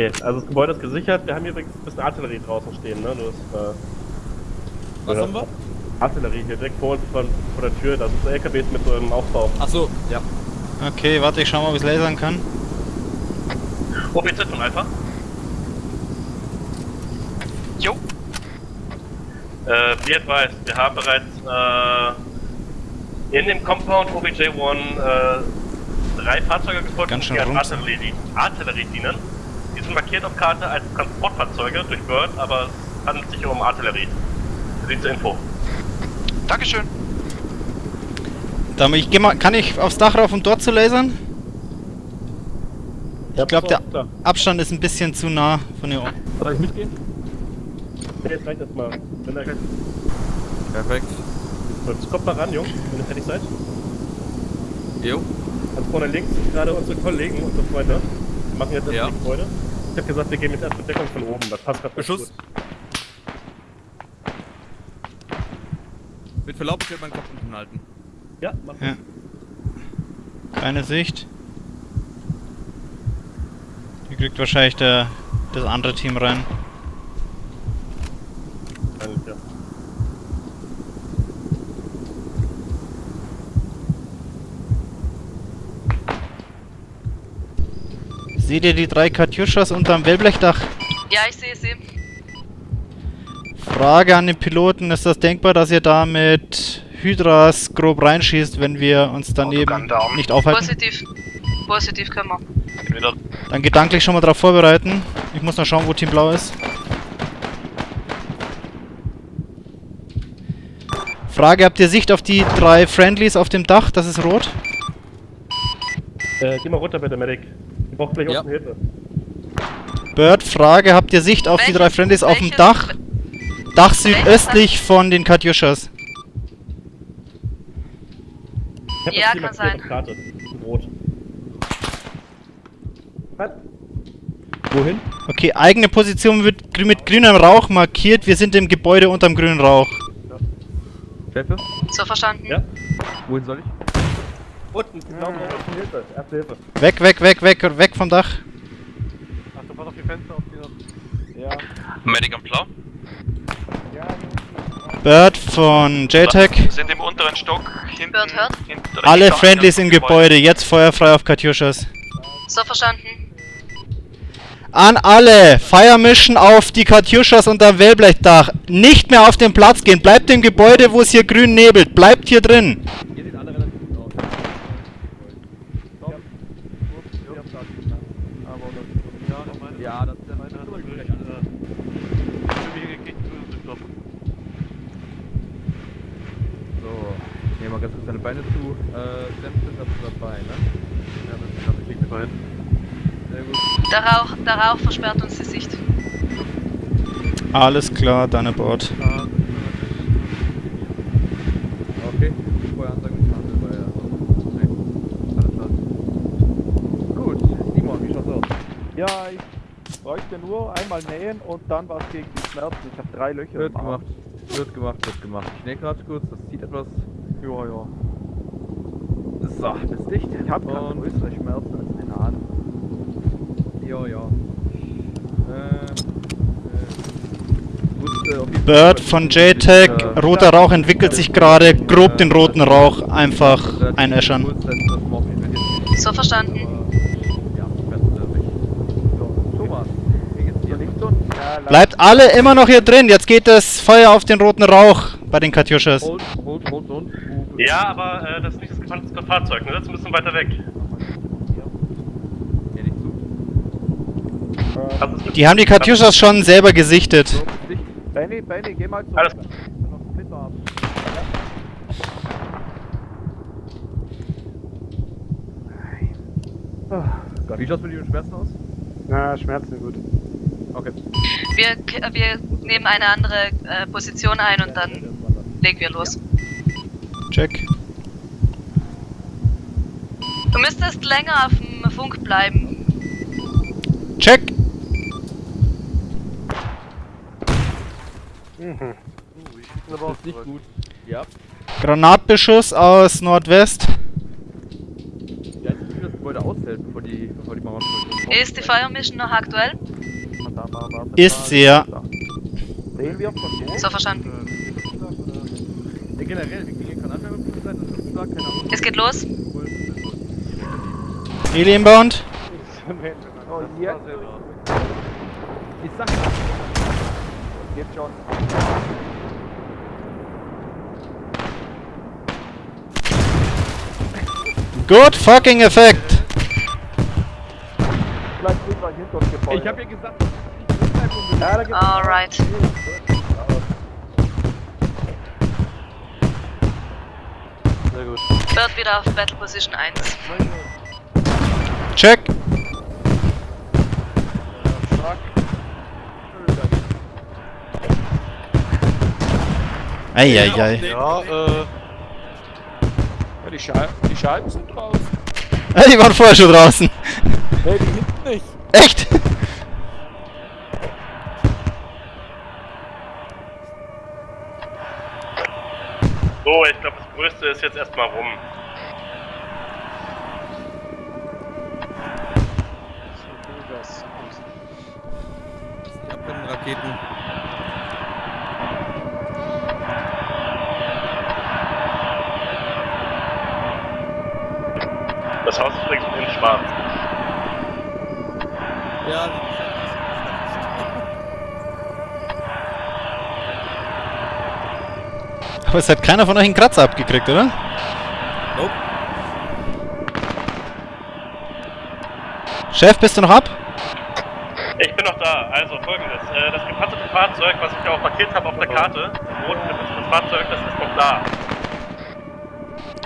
Okay, also das Gebäude ist gesichert. Wir haben hier übrigens ein bisschen Artillerie draußen stehen, ne? Nur das, äh, Was ja. haben wir? Artillerie hier direkt vor uns von, vor der Tür. Das sind so LKWs mit so einem Aufbau. Achso, ja. Okay, warte, ich schau mal, ob ich lasern kann. OBZ von Alpha. Jo. Äh, wie advised, wir haben bereits äh, in dem Compound OBJ-1 äh, drei Fahrzeuge gefunden, Ganz schön die als rums. Artillerie, Artillerie dienen. Sind markiert auf Karte als Transportfahrzeuge durch Bird, aber es handelt sich um Artillerie. Sie zur Info. Dankeschön. Dann, ich geh mal, kann ich aufs Dach rauf, um dort zu lasern? Ich glaube, der. Abstand ist ein bisschen zu nah von hier. Soll ich mitgehen? Ja, jetzt reicht das mal. Wenn er. Perfekt. Jetzt kommt mal ran, Jungs, wenn ihr fertig seid. Jo. Also vorne links sind gerade unsere Kollegen, unsere Freunde. Wir machen jetzt erst Ja. die Gebäude. Ich hab gesagt, wir gehen jetzt erst mit Deckung von oben. Das passt gerade Beschuss. Mit Verlaub, ich werde meinen Kopf unten halten. Ja, mach Ja. Keine Sicht. Hier kriegt wahrscheinlich der, das andere Team rein. Eigentlich, ja. Seht ihr die drei Katjuschas unterm Wellblechdach? Ja, ich sehe sie. Frage an den Piloten, ist das denkbar, dass ihr da mit Hydras grob reinschießt, wenn wir uns daneben nicht aufhalten? Positiv. Positiv können wir. Dann gedanklich schon mal darauf vorbereiten. Ich muss noch schauen, wo Team Blau ist. Frage, habt ihr Sicht auf die drei Friendlies auf dem Dach? Das ist rot. Äh, geh mal runter bitte, Medic. Wir brauchen gleich Ja. unten Hilfe. Bird, Frage, habt ihr Sicht auf die drei Welches- Friendlies auf dem welches- Dach? Dach südöstlich von den Katjuschas. Ja, kann sein. auf Karte. Rot. Was? Wohin? Okay, eigene Position wird grü- mit grünem Rauch markiert. Wir sind im Gebäude unterm grünen Rauch. Chefe? So verstanden. Ja. Wohin soll ich? Unten, die blauen Augen, Hilfe. Erste Hilfe. Weg, weg, weg, weg, weg vom Dach. Achtung, pass auf die Fenster, auf die. Ja. Medic am Blau. Bird von JTAC. Sind im unteren Stock. Hinten. Bird hört. hinten Alle Friendlies im Gebäude. Jetzt feuerfrei auf Katjuschas. So verstanden. An alle! Fire Mission auf die Katjuschas unterm Wellblechdach. Nicht mehr auf den Platz gehen. Bleibt im Gebäude, wo es hier grün nebelt. Bleibt hier drin. Hier sieht alle relativ gut aus. Ja, das ist der meine So, ich nehme mal ganz kurz deine Beine zu. Äh, Dämpfe hast du dabei, ne? Ja, das ist glaube ich liegt dabei. Sehr gut. Der Rauch, der Rauch versperrt uns die Sicht. Alles klar, dann Bord. Okay, Feueransage nicht machen, weil ja. Nee. Alles klar. Gut, Simon, wie schaut's aus? Ja, ich bräuchte nur einmal nähen und dann was gegen die Schmerzen. Ich habe drei Löcher Wird im Arm. gemacht. Wird gemacht, wird gemacht. Ich nähe gerade kurz, das zieht etwas. Ja, ja. So, bist dicht. Ich habe keine Und- größere Schmerzen als den Hahn. Ja, ja. Äh, äh, jeden Bird von JTAC. äh, Roter Rauch entwickelt sich gerade. Grob den roten Rauch einfach einäschern. So verstanden. Ja, besser nicht. So, Thomas, wie geht's dir? Nicht so ein ja, Bleibt alle immer noch hier drin. Jetzt geht das Feuer auf den roten Rauch bei den Katjuschas. Ja, aber äh, das gefährlichste Fahrzeug, ne? Das ist ein bisschen weiter weg. Die haben die Katjuschas schon selber gesichtet. Benny, Benny, geh mal zu. Alles-. Wie schaut's mit den Schmerzen aus? Na, Schmerzen gut. Okay. Wir, wir nehmen eine andere äh, Position ein und dann legen wir los. Check. Du müsstest länger auf dem Funk bleiben. Check. Das ist nicht gut. Ja. Granatbeschuss aus Nordwest. Ja, ich will das Gebäude aushält, bevor die, bevor die Mauern Ist die Fire Mission noch aktuell? Ist sie, ja. Sehen wir von wo? So verstanden. Ja, generell, wie gegen Kanada sein, das ist klar, keine Ahnung. Es geht los. Heli inbound. Oh, jetzt. Ich sag Geht schon. Good fucking effect. Ich hab ja gesagt, dass ich nicht bleibe und Ja, da gibt's Alright. Bird wieder auf Battle Position 1. Check. Eieiei. Ja, äh. Ja, die, Schei die Scheiben sind draußen. Die waren vorher schon draußen. Nee, die hinten nicht. Echt? So, ich glaube, das Größte ist jetzt erstmal rum. Die Abbrennraketen. Das Haus ist übrigens in schwarz. Ja, Aber es hat keiner von euch einen Kratzer abgekriegt, oder? Nope. Chef, bist du noch ab? Da. Also folgendes. Äh, das gepanzerte Fahrzeug, was ich ja auch markiert habe auf der Karte, das rot Fahrzeug, das ist noch da.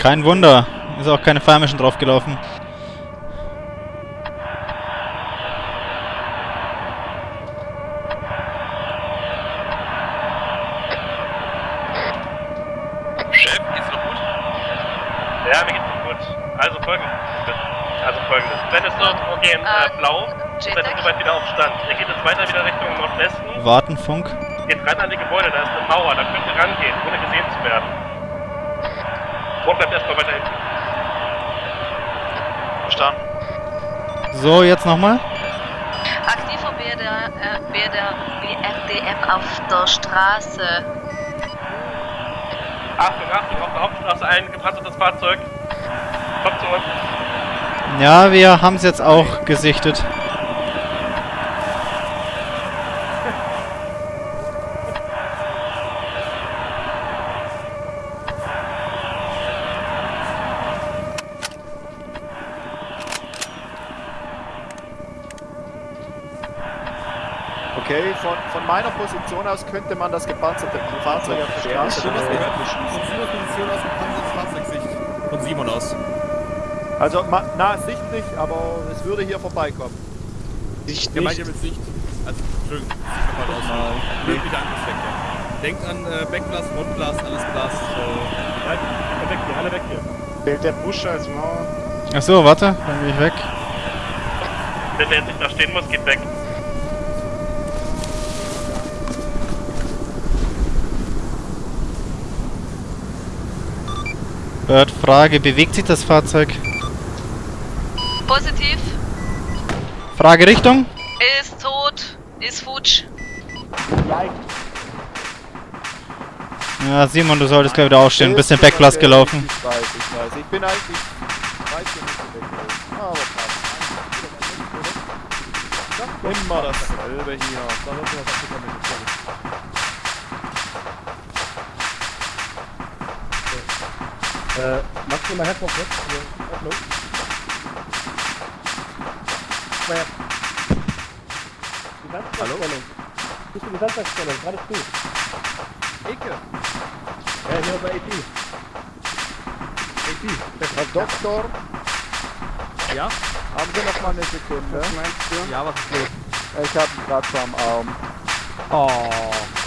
Kein Wunder. Ist auch keine Farmischen draufgelaufen. Chef, geht's noch gut? Ja, mir geht's noch gut. Also folgendes. Also folgendes. Blendest du okay, in äh, Äh, blau, seid wieder auf Stand. Geht jetzt weiter wieder Richtung Nordwesten, Warten, Funk. geht ran an die Gebäude, da ist eine Mauer, da könnt ihr rangehen, ohne gesehen zu werden. Und bleibt erstmal weiter hinten. Verstanden. So, jetzt nochmal. Aktiver BRD, äh, BRD, BRDM auf der Straße. Achtung, Achtung, auf der Hauptstraße ein gepanzertes Fahrzeug. Kommt zu uns. Ja, wir haben es jetzt auch gesichtet. Okay, von, von meiner Position aus könnte man das gepanzerte Fahrzeug auf der Straße. Von Simons Position aus gepanzertes Fahrzeugsicht. Von Simon aus. Also, na, Sicht nicht, aber es würde hier vorbeikommen. Sicht ja, meint ihr mit Sicht? Also, Entschuldigung, Sicht nochmal raus. Mögliche Angriffsvektor. Denkt an äh, Backblast, Frontblast, alles Blast. Äh, ja, weg hier, alle weg hier. Fehlt der Busch als Mauer? Achso, warte, dann gehe ich weg. Wenn der jetzt nicht da stehen muss, geht weg. Bird, Frage, bewegt sich das Fahrzeug? Positiv. Frage Richtung? Ist tot. Ist futsch. Ja, Simon, du solltest gleich wieder aufstehen. Ein bisschen Backblast gelaufen. Ich weiß, ich weiß. Ich bin eigentlich. Ich weiß hier nicht. Aber passt. Immer dasselbe hier. Äh, machst du mal Headphone weg? Hallo? Hallo? Bist du die Samstagsstellung? Gerade früh. Icke. Ja, hier bei AP. Herr Doktor, Ja? Haben Sie noch mal eine Sekunde? Ja, was ist los? Ich hab einen Kratzer am Arm.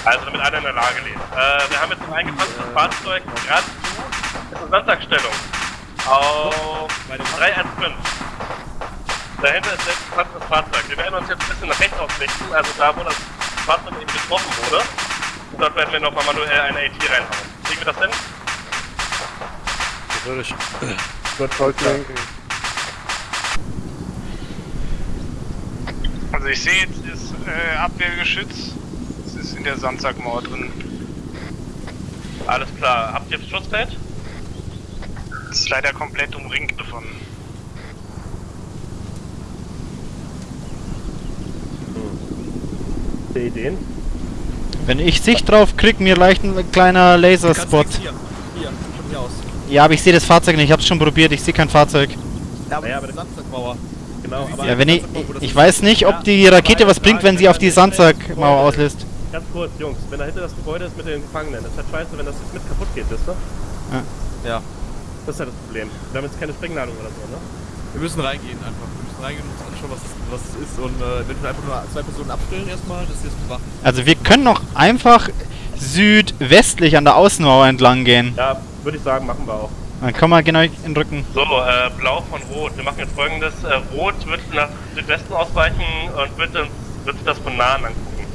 Also damit alle in der Lage leben. Äh, wir haben jetzt ein eingepanzertes Fahrzeug gerade zu. Das ist eine Sandsackstellung. Auf 315. Dahinter ist jetzt ein gepanzertes Fahrzeug. Wir werden uns jetzt ein bisschen nach rechts ausrichten, also da, wo das Fahrzeug eben getroffen wurde. Und dort werden wir nochmal manuell eine AT reinhauen. Kriegen wir das hin? Wird voll klar. Also Also ich sehe jetzt das äh, Abwehrgeschütz. Das ist in der Sandsackmauer drin. Alles klar. Habt ihr Schussfeld? Ist leider komplett umringt davon. Die Ideen? Wenn ich Sicht drauf krieg, mir leicht ein kleiner Laserspot. Hier, hier, von hier aus. Ja, aber ich sehe das Fahrzeug nicht. Ich hab's schon probiert. Ich sehe kein Fahrzeug. Ja, aber, naja, aber der Sandsackmauer. Genau, aber Ja, wenn ich, ich weiß nicht, ob die Rakete was bringt, wenn sie auf die Sandsackmauer auslöst. Ganz kurz, Jungs, wenn dahinter das Gebäude ist mit den Gefangenen, das ist halt scheiße, wenn das jetzt mit kaputt geht, wisst ihr? Ja. Ja. Das ist halt das Problem. Wir haben jetzt keine Sprengladung oder so, ne? Wir müssen reingehen einfach. Wir müssen reingehen und uns anschauen, was es, was es ist und äh, eventuell einfach nur zwei Personen abstellen erstmal, das jetzt bewachen. Also wir können noch einfach südwestlich an der Außenmauer entlang gehen. Ja, würde ich sagen, machen wir auch. Dann kommen wir genau in den Rücken. So, äh, blau von rot. Wir machen jetzt folgendes. Äh, rot wird nach Südwesten ausweichen und wird, uns, wird das von nahen angucken.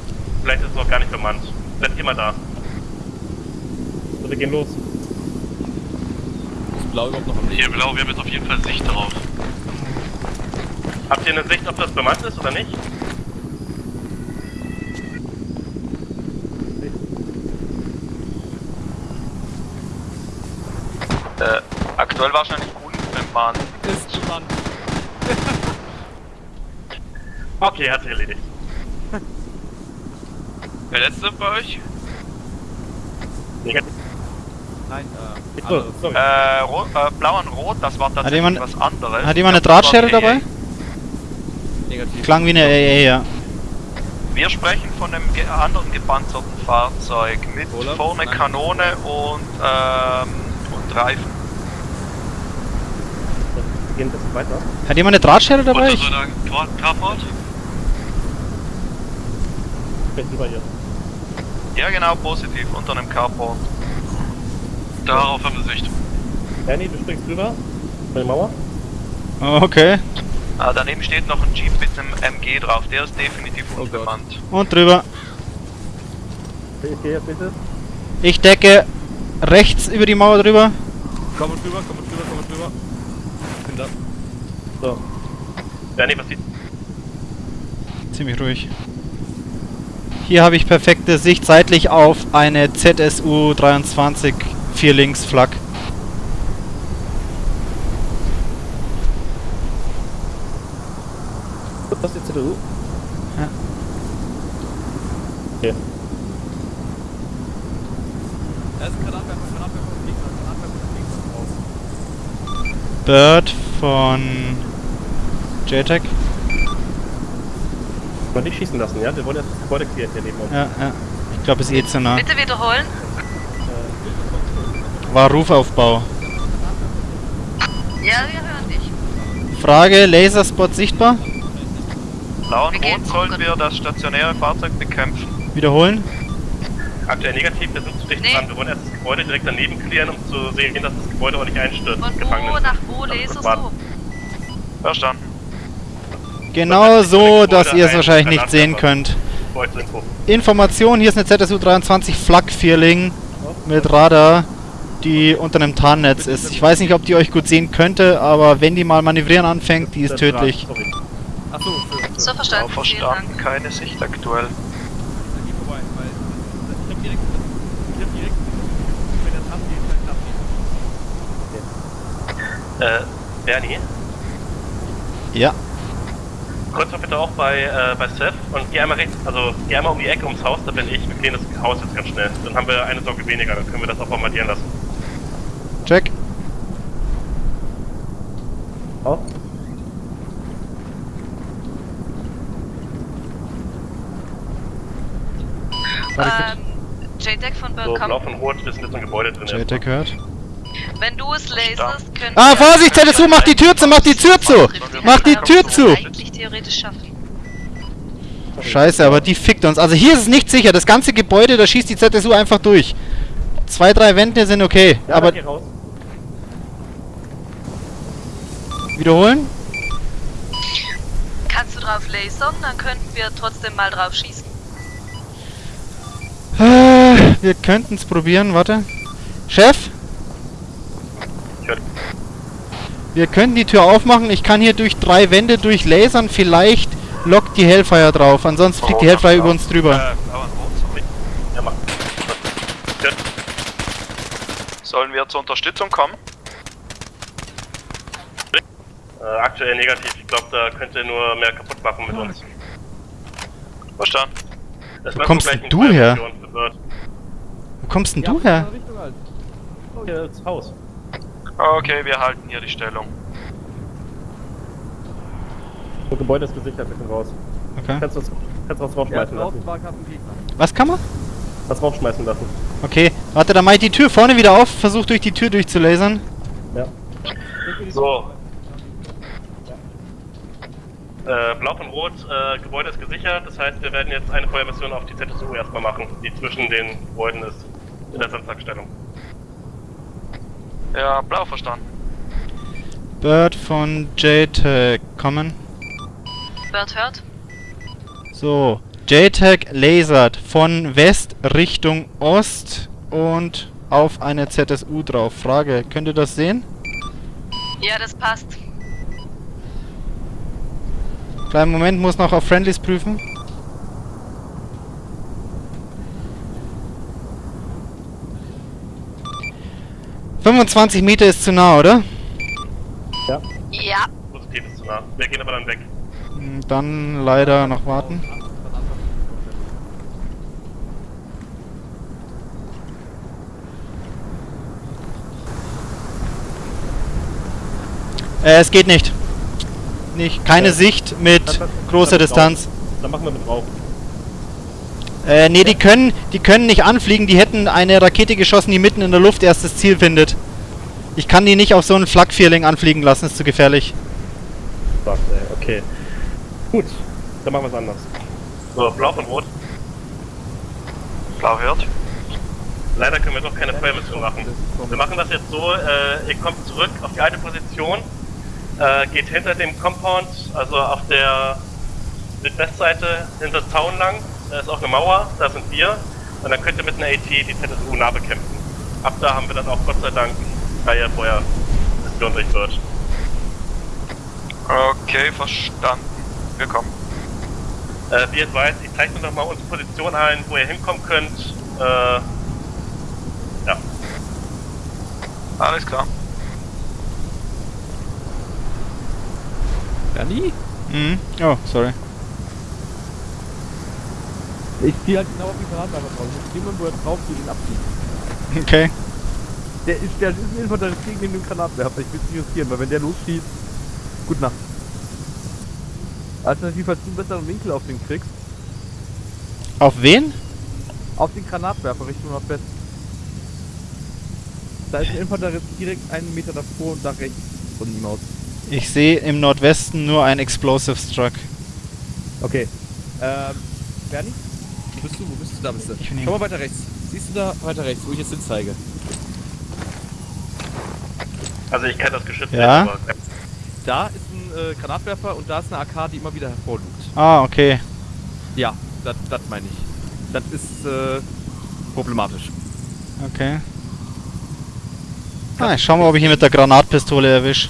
Vielleicht ist es noch gar nicht bemannt. Bleibt mal da. So, wir gehen los. Blau überhaupt noch am Hier blau, wir haben jetzt auf jeden Fall Sicht darauf. Habt ihr eine Sicht, ob das bemannt ist oder nicht? Äh, aktuell wahrscheinlich unbemannt. Ist Mann. Okay, hat sich erledigt. Der letzte bei euch? Negativ. Nein, äh. So, sorry. Äh, rot, äh, blau und rot, das war tatsächlich jemand- was anderes. Hat jemand eine Drahtschere dabei? Negativ. Klang wie eine AA, ja. Wir sprechen von einem ge anderen gepanzerten Fahrzeug mit Olaf? vorne Nein. Kanone und, ähm, und Reifen. Wir gehen ein bisschen weiter. Hat jemand eine Drahtschere dabei? Ich, Carport? Ich bin über hier. Ja genau, positiv, unter einem Carport. Darauf haben wir Sicht. Ernie, du springst drüber. Über die Mauer. Oh, okay. Ah, daneben steht noch ein Jeep mit einem MG drauf, der ist definitiv Oh Gott. unbemannt. Und drüber. Jetzt bitte. Ich decke rechts über die Mauer drüber. Komm und drüber, komm und drüber, komm und drüber. Ich bin da. So. Nee, was sieht. Ziemlich ruhig. Hier habe ich perfekte Sicht seitlich auf eine ZSU 23 4 links Flak. Ist die CDU. Ja. Okay. Da ist ein Granatwerfer, Granatwerfer und Gegner, Granatwerfer und Gegner raus. Bird von JTAC. Man nicht schießen lassen, ja? Wir wollen jetzt das Gebäude klären hier neben uns. Ja, ja. Ich glaube, es ist eh zu nah. Bitte wiederholen. War Rufaufbau. Ja, wir hören dich. Frage, Laserspot sichtbar? Blau und rot sollen wir das stationäre Fahrzeug bekämpfen. Wiederholen? Aktuell negativ, wir sind zu dicht Nee. dran. Wir wollen erst das Gebäude direkt daneben klären, um zu sehen, dass das Gebäude auch nicht einstürzt. Von wo nach wo laserst du? Verstanden. Genau so, dass ihr es ein wahrscheinlich nicht sehen könnt. Information, hier ist eine ZSU 23 Flak Vierling mit Radar, die unter einem Tarnnetz ist. Ich weiß nicht, ob die euch gut sehen könnte, aber wenn die mal manövrieren anfängt, die ist tödlich. Achso, für. So verstanden. Vielen verstanden, keine Sicht aktuell. Dann geh vorbei, weil ich hab direkt, ich hab direkt, wenn der Tab geht, dann Tab geht. Äh, Bernie, Ja, kurz mal bitte auch bei, äh, bei Seth und geh einmal rechts, also geh einmal um die Ecke ums Haus, da bin ich. Wir klären das Haus jetzt ganz schnell. Dann haben wir eine Sorge weniger, dann können wir das auch bombardieren lassen. Check. Warte, Ähm, JTAC von So, Bird, blau komm. von rot, wir sind jetzt im Gebäude drin. JTAC hört. Wenn du es laserst, können Ah, wir- Vorsicht, ZSU, mach die Tür zu, mach die Tür zu! Mach die Tür zu! Eigentlich theoretisch schaffen. Scheiße, aber die fickt uns. Also hier ist es nicht sicher. Das ganze Gebäude, da schießt die ZSU einfach durch. Zwei, drei Wände sind okay. Ja, aber wiederholen? Kannst du drauf lasern, dann könnten wir trotzdem mal drauf schießen. Äh, Wir könnten es probieren, warte. Chef? Wir könnten die Tür aufmachen. Ich kann hier durch drei Wände durchlasern. Vielleicht lockt die Hellfire drauf, ansonsten fliegt die Rot, Hellfire über uns drüber. Äh, blau und rot, sorry. Ja, mach. Gut. Sollen wir zur Unterstützung kommen? Äh, aktuell negativ. Ich glaube, da könnt ihr nur mehr kaputt machen mit uns. Verstanden. Das Wo kommst denn du her? Wo kommst denn du her? Richtung halt. Hier das Haus. Okay, wir halten hier die Stellung. Das Gebäude ist gesichert, wir können raus. Okay. Kannst du was, kannst du Ja, rausschmeißen lassen? Was kann man? Was rausschmeißen lassen. Okay, warte, dann mach ich die Tür vorne wieder auf, versuch durch die Tür durchzulasern. Ja. So. Äh, Blau und Rot, äh, Gebäude ist gesichert. Das heißt, wir werden jetzt eine Feuermission auf die ZSU erstmal machen, die zwischen den Gebäuden ist. In der Sandsackstellung. Ja, blau verstanden. Bird von JTAG kommen. Bird hört. So, JTAG lasert von West Richtung Ost und auf eine ZSU drauf. Frage, könnt ihr das sehen? Ja, das passt. Kleinen Moment, muss noch auf Friendlies prüfen. ...25 Meter ist zu nah, oder? Ja. Positiv ist zu nah. Wir gehen aber dann weg. Hm, Dann leider noch warten. Äh, es geht nicht. Nicht, keine Ja. Sicht mit Dann- dann- großer dann mit Distanz. Dann machen wir mit Rauch. Äh, nee, die können, die können nicht anfliegen. Die hätten eine Rakete geschossen, die mitten in der Luft erst das Ziel findet. Ich kann die nicht auf so einen Flak-Vierling anfliegen lassen, ist zu gefährlich. Fuck, ey, okay. Gut, dann machen wir es anders. So, Blau und Rot. Blau hört. Leider können wir doch keine Feuermission machen. Wir machen das jetzt so, äh, ihr kommt zurück auf die alte Position, äh, geht hinter dem Compound, also auf der Südwestseite hinter Zaun lang, da ist auch eine Mauer, da sind wir, und dann könnt ihr mit einer AT die ZSU nah bekämpfen. Ab da haben wir dann auch Gott sei Dank freie Feuermission durch wird. Okay, verstanden. Wir kommen. Äh, wie ihr weiß, ich zeichne noch mal unsere Position ein, wo ihr hinkommen könnt. Äh, ja. Alles klar. Bernie? Mhm. Oh, sorry. Ich zieh halt genau auf die Granatwerfer drauf. Ich muss jemanden, wo er drauf zieht, ihn abziehen. Okay. Der ist, der ist ein Infanterist gegen den Granatwerfer. Ich will es nicht riskieren, weil wenn der losschießt... Gut Nacht. Alternativ, falls du einen besseren Winkel auf den kriegst, Auf wen? auf den Granatwerfer Richtung Nordwest. Da ist ein Infanterist direkt einen Meter davor und da rechts von ihm aus. Ich sehe im Nordwesten nur ein Explosive Struck. Okay. Ähm, Bernie? Wo bist du? Wo bist du? Da bist du. Ich bin hier. Schau mal weiter rechts. Siehst du da weiter rechts, wo ich jetzt hinzeige? Also ich kenne das Geschütz Ja. nicht, aber Da ist ein äh, Granatwerfer und da ist eine AK, die immer wieder hervorlugt. Ah, okay. Ja, das meine ich. Das ist äh, problematisch. Okay. Ah, ich schau mal, ob ich ihn mit der Granatpistole erwisch.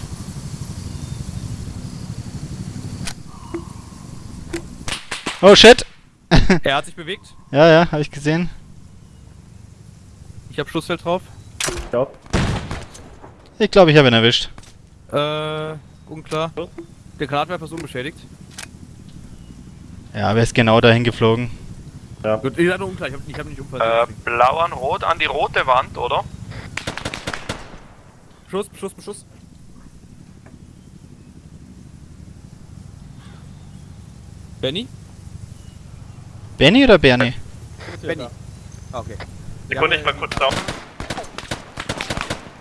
Oh shit! Er hat sich bewegt. Ja, ja, habe ich gesehen. Ich habe Schussfeld drauf. Ja. Ich glaube, ich habe ihn erwischt. Äh, unklar. Der Granatwerfer ist unbeschädigt. Ja, wer ist genau dahin geflogen? Gut, ich hatte unklar, ich habe ich hab nicht Äh, umfallen. blau an rot an die rote Wand, oder? Beschuss, Beschuss, Beschuss. Benny? Benny oder Bernie? Benny. Ah, okay. Sekunde, ich mal kurz down.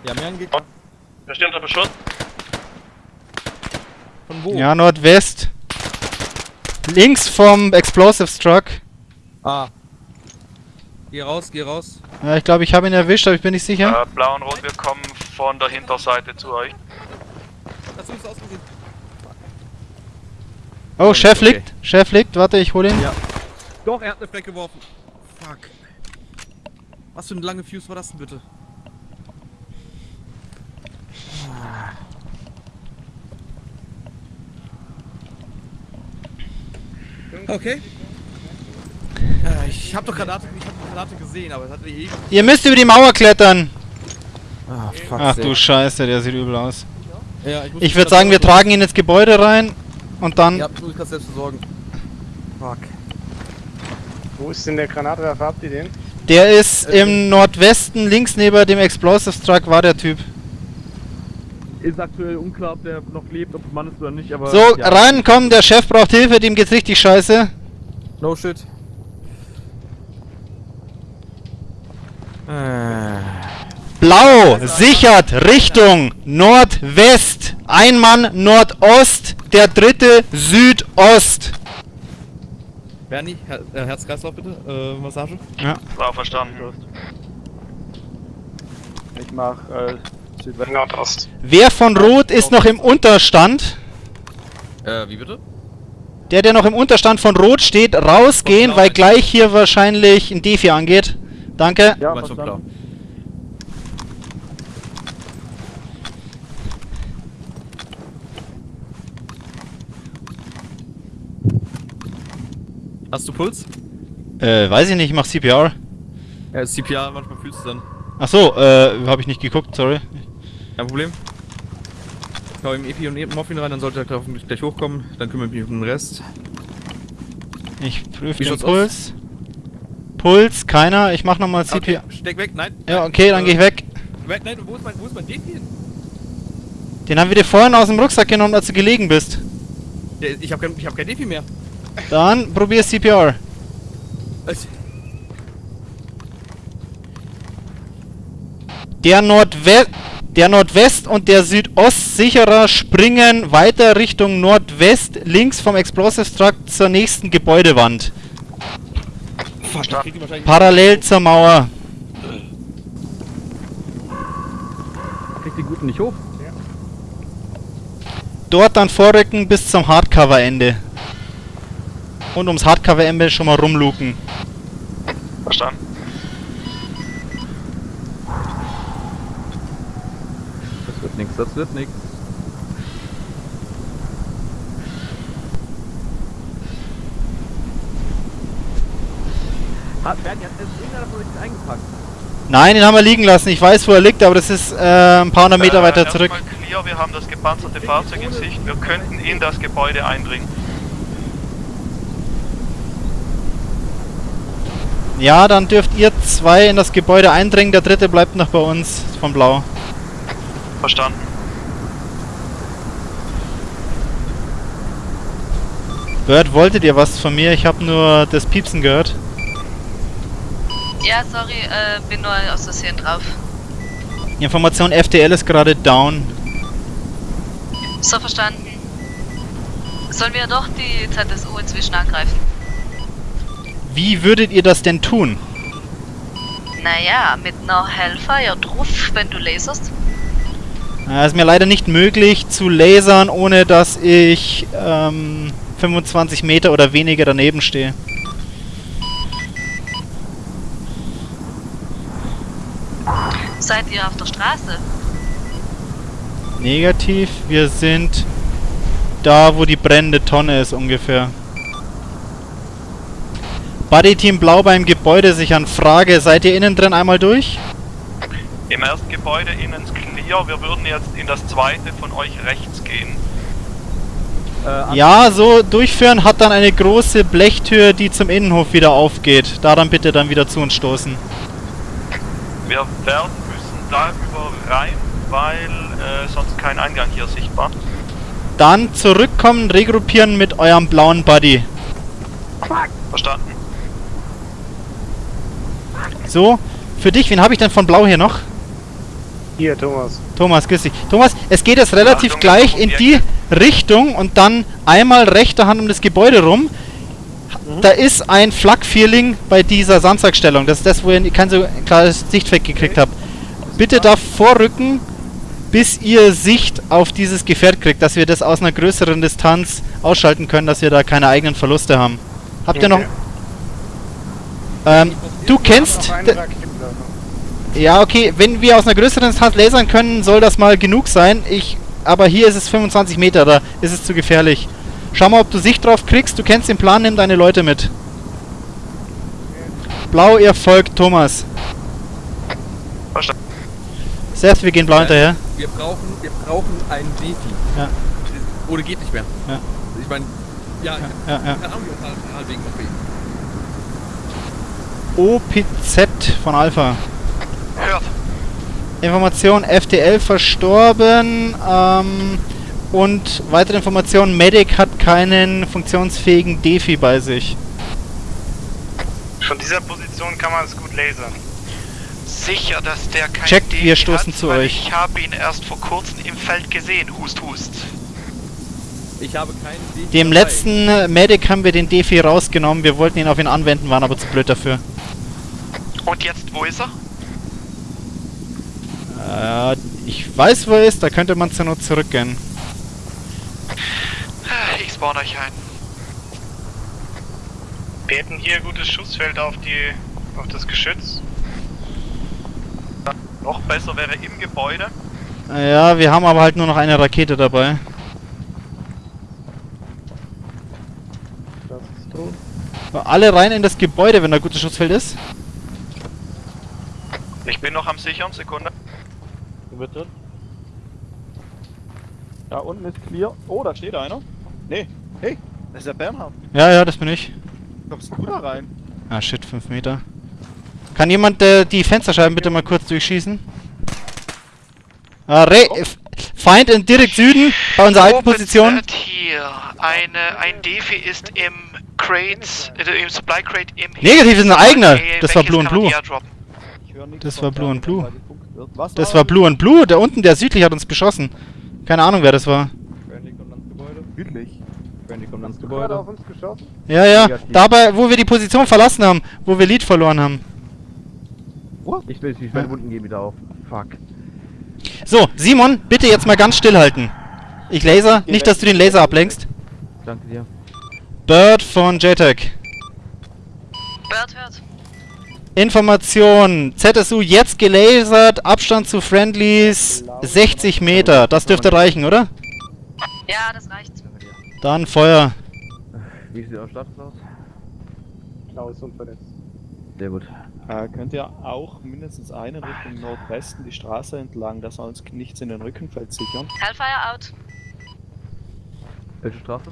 Ja, mehr angekriegt. Wir stehen unter Beschuss. Von wo? Ja, Nordwest. Links vom Explosive Struck. Ah. Geh raus, geh raus. Ja, ich glaube, ich habe ihn erwischt, aber ich bin nicht sicher. Äh, blau und rot, wir kommen von der Hinterseite zu euch. Dazu ist ausgesehen. Oh, Chef okay. liegt. Chef liegt. Warte, ich hole ihn. Ja. Doch, er hat eine Fleck geworfen. Fuck. Was für eine lange Fuse war das denn bitte? Okay. Äh, ich hab doch Granate, ich hab die Granate gesehen, aber es hat die eh... Ihr müsst über die Mauer klettern. Ah, fuck. Ach du Scheiße, der sieht übel aus. Ja, Ich mich würde sagen, wir tragen ihn ins Gebäude rein und dann... Ja, muss ich grad selbst versorgen. Fuck. Wo ist denn der Granatwerfer? Habt ihr den? Der ist im Nordwesten, links neben dem Explosive Truck war der Typ. Ist aktuell unklar, ob der noch lebt, ob Mann ist oder nicht, aber. So, ja. reinkommen, der Chef braucht Hilfe, dem geht's richtig scheiße. No shit. Äh. Blau, sichert, Richtung Nordwest. Ein Mann Nordost, der dritte Südost. Bernie, Her äh, Herz-Kreislauf bitte, äh, Massage. War verstanden. Ich mach äh, Südwest. Nordost. Wer von Rot ist noch im Unterstand? Äh, wie bitte? Der, der noch im Unterstand von Rot steht, rausgehen, weil gleich hier wahrscheinlich ein Defi angeht. Danke. Ja, verstanden. Hast du Puls? Äh, weiß ich nicht, ich mach CPR. Ja, CPR, manchmal fühlst du dann. Ach so, äh, habe ich nicht geguckt, sorry. Kein Problem. Ich hau ihm Epi und Morphin rein, dann sollte er hoffentlich gleich hochkommen. Dann kümmere ich mich um den Rest. Ich prüfe den Puls. Puls, keiner. Ich mach nochmal CPR. Okay, steck weg, nein. Ja, okay, dann Äh, geh ich weg. Weg, nein, wo ist mein, wo ist mein Defi hin? Den haben wir dir vorhin aus dem Rucksack genommen, als du gelegen bist. Ich hab kein, ich hab kein Defi mehr. Dann probier CPR. Es- Der Nordwest, der Nordwest und der Südostsicherer springen weiter Richtung Nordwest, links vom Explosive Truck zur nächsten Gebäudewand. Fuck, wahrscheinlich Parallel zur Mauer. Kriegt die Guten nicht hoch. Dort dann vorrücken bis zum Hardcover-Ende. Und ums Hardcover-Ende schon mal rumluken. Verstanden. Das wird nix, das wird nix. Hat, Bernie, hat irgendeiner von euch eingepackt? Nein, den haben wir liegen lassen. Ich weiß, wo er liegt, aber das ist äh, ein paar hundert Meter Äh, weiter zurück. Clear, wir haben das gepanzerte Fahrzeug in Sicht. Wir könnten in das Gebäude eindringen. Ja, dann dürft ihr zwei in das Gebäude eindringen. Der dritte bleibt noch bei uns von Blau. Verstanden. Bird, wolltet ihr was von mir? Ich habe nur das Piepsen gehört. Ja, sorry, äh, bin nur aus Versehen drauf. Information FTL ist gerade down. So verstanden. Sollen wir doch die ZSU inzwischen angreifen? Wie würdet ihr das denn tun? Naja, mit einer Hellfire drauf, wenn du laserst. Äh, ist mir leider nicht möglich zu lasern, ohne dass ich ähm, 25 Meter oder weniger daneben stehe. Seid ihr auf der Straße? Negativ, wir sind da, wo die brennende Tonne ist ungefähr. Buddy Team Blau beim Gebäude sichern. Frage, seid ihr innen drin einmal durch? Im ersten Gebäude innen ist clear. Wir würden jetzt in das zweite von euch rechts gehen. Äh, Ja, so durchführen hat dann eine große Blechtür, die zum Innenhof wieder aufgeht. Da dann bitte dann wieder zu uns stoßen. Wir werden müssen darüber rein, weil äh, sonst kein Eingang hier sichtbar. Dann zurückkommen, regruppieren mit eurem blauen Buddy. Verstanden. So, für dich, wen habe ich denn von Blau hier noch? Hier, Thomas. Thomas, grüß dich. Thomas, es geht jetzt relativ Achtung, gleich in die. Richtung und dann einmal rechter Hand um das Gebäude rum. Da ist ein Flak-Feeling bei dieser Samstagstellung. Das ist das, wo ihr kein so klares Sichtfeld gekriegt habt. Bitte da vorrücken, bis ihr Sicht auf dieses Gefährt kriegt, dass wir das aus einer größeren Distanz ausschalten können, dass wir da keine eigenen Verluste haben. Habt ihr noch... Okay. Ähm, du kennst... Ja, okay, wenn wir aus einer größeren Distanz lasern können, soll das mal genug sein. Ich, aber hier ist es 25 Meter, da ist es zu gefährlich. Schau mal, ob du Sicht drauf kriegst. Du kennst den Plan, nimm deine Leute mit. Blau, ihr folgt Thomas. Verstanden. Seth, wir gehen blau hinterher. Wir brauchen, wir brauchen einen Defi. Ja. Oder geht nicht mehr. Ja. Ich meine, ja, Ja, ja. keine Ahnung, auf Halbwegen noch OPZ von Alpha. Hört. Information FTL verstorben. Ähm, und weitere Informationen, Medic hat keinen funktionsfähigen Defi bei sich. Von dieser Position kann man es gut lasern. Sicher, dass der kein Checkt, Defi wir stoßen hat, zu euch. Ich habe ihn erst vor kurzem im Feld gesehen. Hust, hust. Ich habe keinen Defi Dem dabei. letzten Medic haben wir den Defi rausgenommen. Wir wollten ihn auf ihn anwenden, waren aber zu blöd dafür. Und jetzt, wo ist er? Äh, ich weiß, wo er ist. Da könnte man zur Not zurückgehen. Ich spawn euch ein. Wir hätten hier gutes Schussfeld auf die auf das Geschütz. Noch besser wäre im Gebäude. Äh, Ja, wir haben aber halt nur noch eine Rakete dabei. Das ist tot. Alle rein in das Gebäude, wenn da gutes Schussfeld ist. Ich bin noch am sichern, Sekunde. Bitte. Da unten ist clear. Oh, da steht einer. Nee. Hey, das ist der Bernhard. Ja, ja, das bin ich. Kommst du da rein? Ah, shit, 5 Meter. Kann jemand äh, die Fensterscheiben bitte mal kurz durchschießen? Ah, Re F- Feind in direkt Süden, bei unserer alten Position. Hier. Eine, ein Defi ist im Crate, äh, im Supply Crate im Negativ ist ein eigener. Das war Blue und Blue. Das war Blue und Blue. Das war Blue und Blue. Der unten, der südlich hat uns beschossen. Keine Ahnung, wer das war. Südlich. Kommt ans Gebäude. auf uns geschossen. Ja, ja. Negativ. Dabei, wo wir die Position verlassen haben, wo wir Lead verloren haben. Ich will ich meine Wunden gehen wieder auf. Fuck. So, Simon, bitte jetzt mal ganz stillhalten. Ich laser, nicht, dass du den Laser ablenkst. Danke dir. Bird von JTAG. Bird hört. Information. ZSU jetzt gelasert, Abstand zu Friendlies 60 Meter. Das dürfte reichen, oder? Ja, das reicht. Dann Feuer. Wie sieht euer Status aus? Klaus unverletzt. Sehr gut. Äh, könnt ihr auch mindestens einen Richtung Nordwesten die Straße entlang, dass wir uns nichts in den Rückenfeld sichern? Hellfire out. Welche Straße?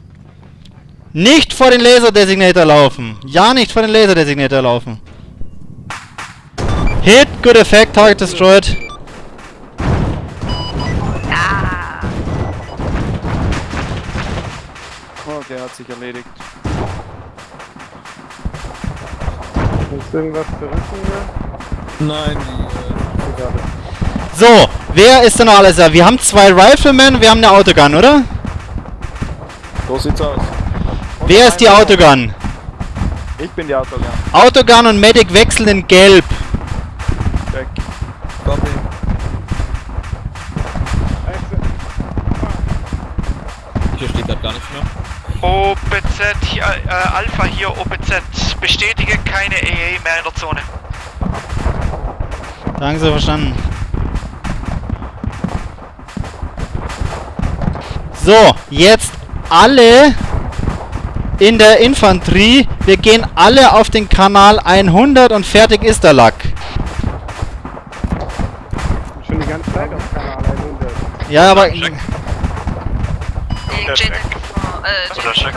Nicht vor den Laser-Designator laufen. Ja, nicht vor den Laser-Designator laufen. Hit, good effect, target destroyed. Ah. Oh, der hat sich erledigt. Ist irgendwas zurück hier? Nein, die, Egal. So, wer ist denn noch alles da? Wir haben zwei Riflemen, wir haben eine Autogun, oder? So sieht's aus. Wer ist die Autogun? Ich bin die Autogun. Autogun und Medic wechseln in Gelb. Weg. äh, Copy. Hier steht gerade gar nichts mehr. OPZ, hier, äh, Alpha hier, OPZ. Bestätige keine EE mehr in der Zone. Sagen Sie verstanden. So, jetzt alle in der Infanterie. Wir gehen alle auf den Kanal 100 und fertig ist der Lack. Schon die ganze Zeit auf Kanal 100. Ja, aber Check. äh, Oder Check.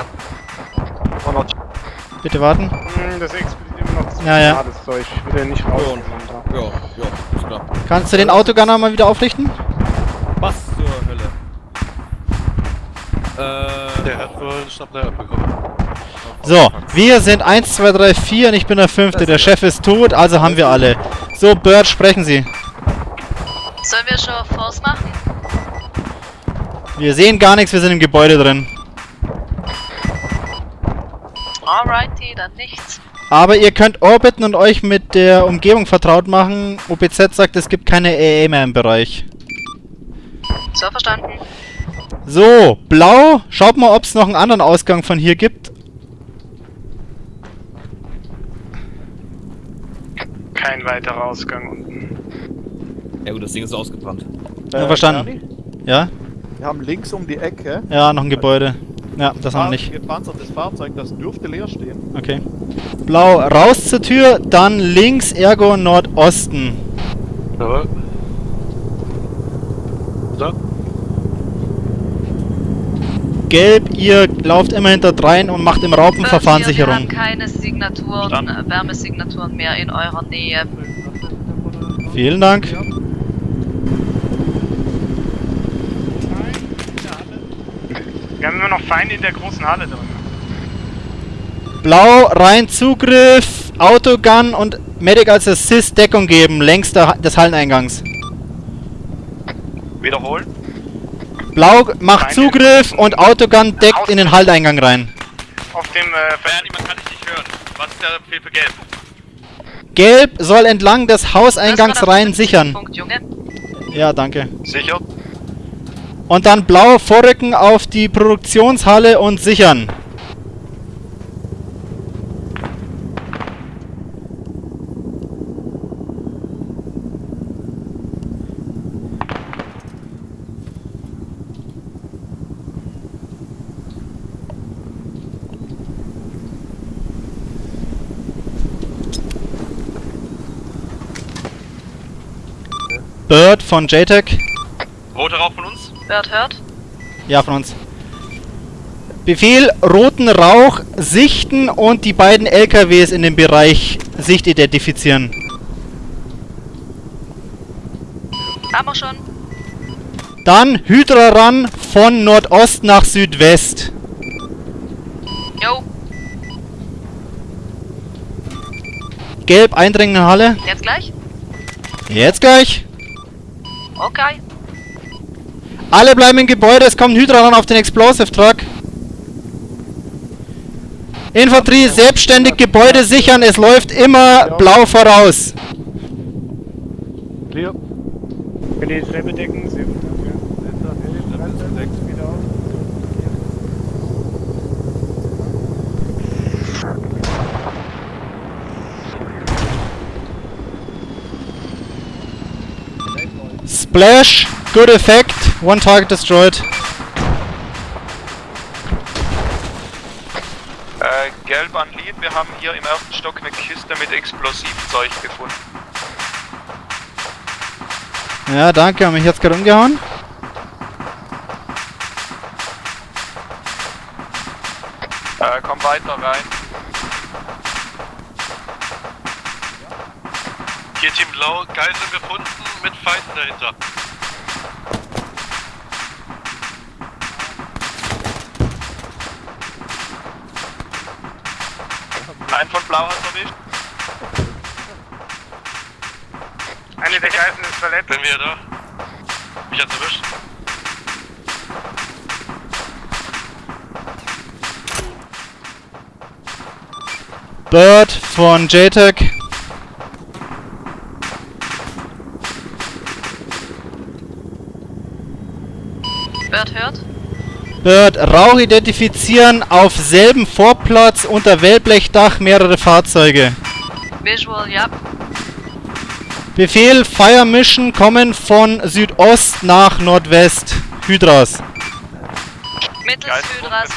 Bitte warten. Hm, das explodiert immer noch zu Ja, ja. das Zeug. Wieder nicht rausgenommen da. Ja, ja, ist klar. Kannst du den Autogunner mal wieder aufrichten? Was zur Hölle? Äh, Der hat wohl Schnapper bekommen. So, wir sind 1, 2, 3, 4 und ich bin der Fünfte. Der Chef ist tot, also haben wir alle. So, Bird, sprechen Sie. Sollen wir schon Force machen? Wir sehen gar nichts, wir sind im Gebäude drin. Alrighty, dann nichts. Aber ihr könnt orbiten und euch mit der Umgebung vertraut machen. OPZ sagt, es gibt keine EE mehr im Bereich. So verstanden. So, blau. Schaut mal, ob es noch einen anderen Ausgang von hier gibt. Kein weiterer Ausgang unten. ja gut, das Ding ist ausgebrannt. Ja, verstanden. Ja? Wir haben links um die Ecke Ja, noch ein Gebäude. Ja, das haben wir nicht. Gepanzertes Fahrzeug, das dürfte leer stehen. Okay. Blau, raus zur Tür, dann links, ergo Nordosten. Jawohl. So. Gelb, ihr lauft immer hinter drein und macht im Raupenverfahren Bird, Wir haben Sicherung. keine Signaturen, äh, Wärmesignaturen mehr in eurer Nähe. Vielen Dank. Wir haben immer noch Feinde in der großen Halle drin. Blau, rein Zugriff, Autogun und Medic als Assist Deckung geben, längs der, des Halleneingangs. Wiederholen. Blau macht Feinde. Zugriff und Autogun deckt in den Halleneingang rein. Auf dem, äh, Bernie, man kann dich nicht hören. Was ist der Befehl für Gelb? Gelb soll entlang des Hauseingangs rein sichern. Punkt, Junge. Ja, danke. Sicher. Und dann blau vorrücken auf die Produktionshalle und sichern. Bird von JTEC. Rote Rauch von uns? Bird hört. Ja, von uns. Befehl, roten Rauch sichten und die beiden LKWs in dem Bereich Sicht identifizieren. Haben wir schon. Dann Hydra ran von Nordost nach Südwest. Jo, Gelb eindringen in Halle. jetzt gleich? Jetzt gleich. Okay. Alle bleiben im Gebäude, es kommt Hydra ran auf den Explosive Truck. Infanterie, selbstständig Gebäude sichern, es läuft immer blau voraus. Clear. Für die Treppe decken, Sie. Splash, good effect, one target destroyed. Äh, gelb an Lead. Wir haben hier im ersten Stock eine Kiste mit Explosivzeug gefunden. Ja, danke, haben mich jetzt gerade umgehauen. Äh, komm weiter rein. Hier Team Blau, Geiseln gefunden mit Feinden dahinter. Ein von Blau hat erwischt. Eine der Geiseln ist verletzt. Bin wieder da. Mich hat's erwischt. Bird von JTEC. Bird hört. Bird, Rauch identifizieren auf selben Vorplatz unter Wellblechdach mehrere Fahrzeuge. Visual, ja. Befehl, Fire Mission kommen von Südost nach Nordwest. Hydras. Mittels Hydras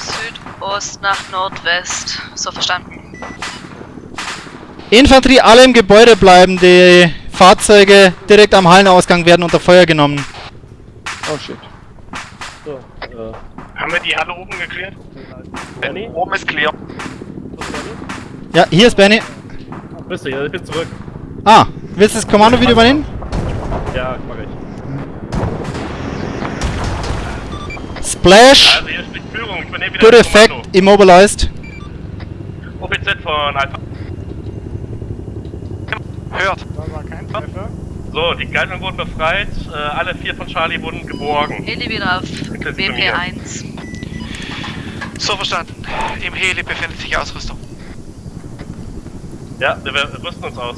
Südost nach Nordwest. So verstanden. Infanterie, alle im Gebäude bleiben. Die Fahrzeuge direkt am Hallenausgang werden unter Feuer genommen. Oh shit. Haben wir die Halle oben geklärt? Benny? Oben ist clear. Ja, hier ist Benny. Bist du, ja, ich bin zurück. Ah, willst du das Kommando wieder übernehmen? Ja, mach ich. Splash, Also hier spricht Führung, ich übernehme wieder good das effect, Kommando. immobilized. OPZ von Alpha. Hört. Da war kein Treffer. So, die Geiseln wurden befreit, äh, alle vier von Charlie wurden geborgen. Heli wieder auf WP1. So verstanden. Im Heli befindet sich Ausrüstung. Ja, wir, wir rüsten uns aus.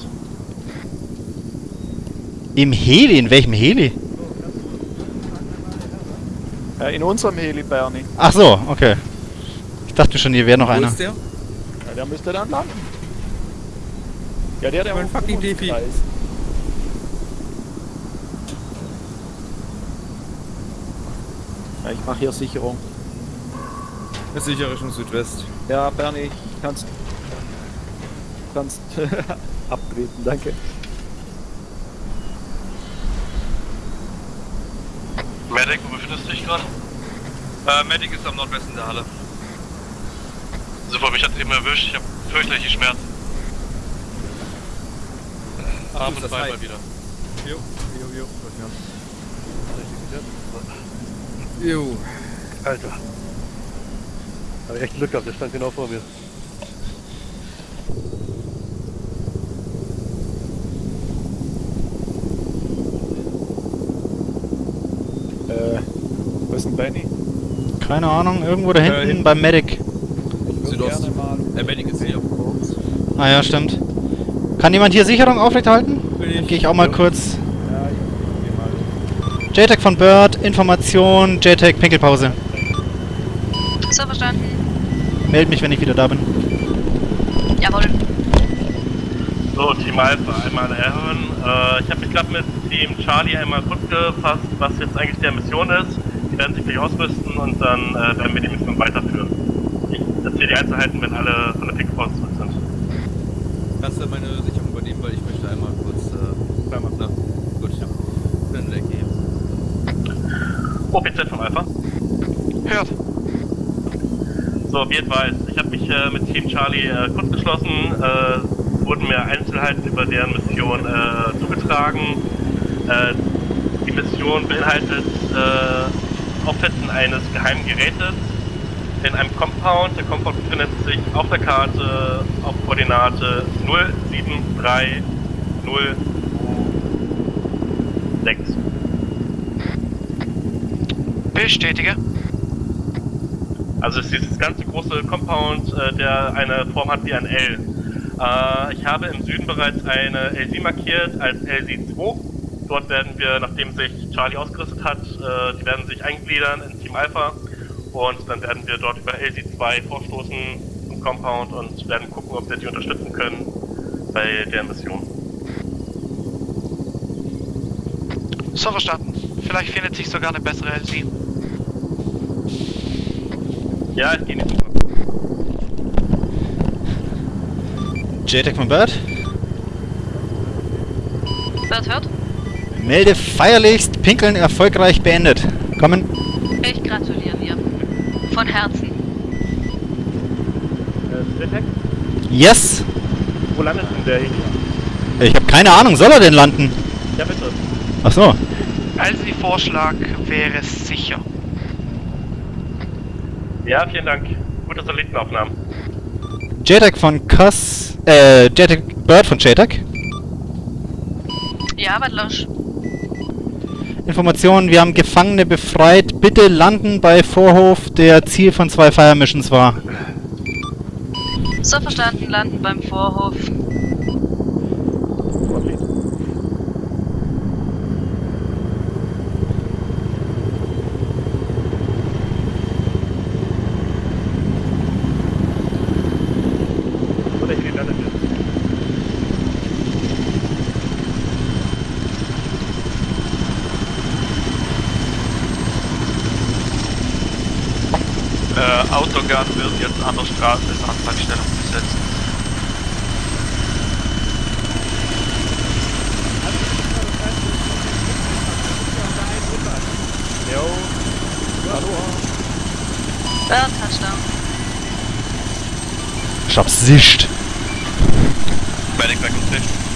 Im Heli? In welchem Heli? Äh, in unserem Heli, Bernie. Ach so, okay. Ich dachte schon, hier wäre noch Wo einer. ist der? Ja, der müsste dann landen. Ja, der, der Mein fucking Defi. Umkreis. Ja, ich mache hier Sicherung. Ist sicher Richtung Südwest. Ja, Bernie, kannst. kannst abtreten, danke. Medic, wo befindest du dich gerade? Äh, Medic ist am Nordwesten der Halle. Super, mich hat eben erwischt, ich habe fürchterliche Schmerzen. Und High. mal wieder. Jo, jo, jo. Jo. Alter. Habe echt Glück gehabt, der stand genau vor mir. Äh, wo ist denn Benny? Keine Ahnung, irgendwo da hinten hinten. beim Medic. Südost. Gerne mal. Der Medic ist hier. Ah ja, stimmt. Kann jemand hier Sicherung aufrechterhalten? Ich. gehe ich auch mal kurz. Ja, ich geh mal. JTAG von Bird, Information, JTAG Pinkelpause. So verstanden. Meld mich, wenn ich wieder da bin. Jawohl. So, Team Alpha, einmal erhören. Äh, ich habe mich gerade mit Team Charlie einmal kurz gefasst, was jetzt eigentlich der Mission ist. Die werden sich gleich ausrüsten und dann äh, werden wir die Mission weiterführen. Ich erzähle die Einzelheiten, wenn alle von der Pickpause zurück sind. Kannst du meine Sicherung übernehmen, weil ich möchte einmal kurz. Äh, klar machen. Na, gut, ja. Dann weg hier. OPZ vom Alpha. Hört. So, wie advised. Ich habe mich äh, mit Team Charlie äh, kurz geschlossen. Äh, wurden mir Einzelheiten über deren Mission äh, zugetragen. Äh, die Mission beinhaltet äh, Aufsetzen eines geheimen Gerätes in einem Compound. Der Compound befindet sich auf der Karte auf Koordinate 0730206. Bestätige. Also es ist dieses ganze große Compound, äh, der eine Form hat wie ein L. Äh, ich habe im Süden bereits eine LC markiert als LC2. Dort werden wir, nachdem sich Charlie ausgerüstet hat, äh, die werden sich eingliedern in Team Alpha und dann werden wir dort über LC2 vorstoßen im Compound und werden gucken, ob wir die unterstützen können bei der Mission. So verstanden. Vielleicht findet sich sogar eine bessere LC. Ja, ich gehe nicht super. JTAG von Bird, Wird hört? melde feierlichst, Pinkeln erfolgreich beendet. Kommen. Ich gratuliere dir. Von Herzen. Äh, Zetek, Yes! wo landet denn der Heli? Ich habe keine Ahnung, soll er denn landen? Ja, bitte. Ach so. LC-Vorschlag wäre sicher. Ja, vielen Dank. Gute Satellitenaufnahmen. JTAG von Cuss, äh, JTAG Bird von JTAG. Ja, was los? Information, wir haben Gefangene befreit. Bitte landen bei Vorhof, der Ziel von zwei Fire Missions war. So verstanden, landen beim Vorhof. Wo der Heli landet ist. Äh, Autogun an der Straße als Anfangsstellung besetzt. Jo. Hallo. Bird, Touchdown. Ich hab's sicht. Medic weg und Tisch.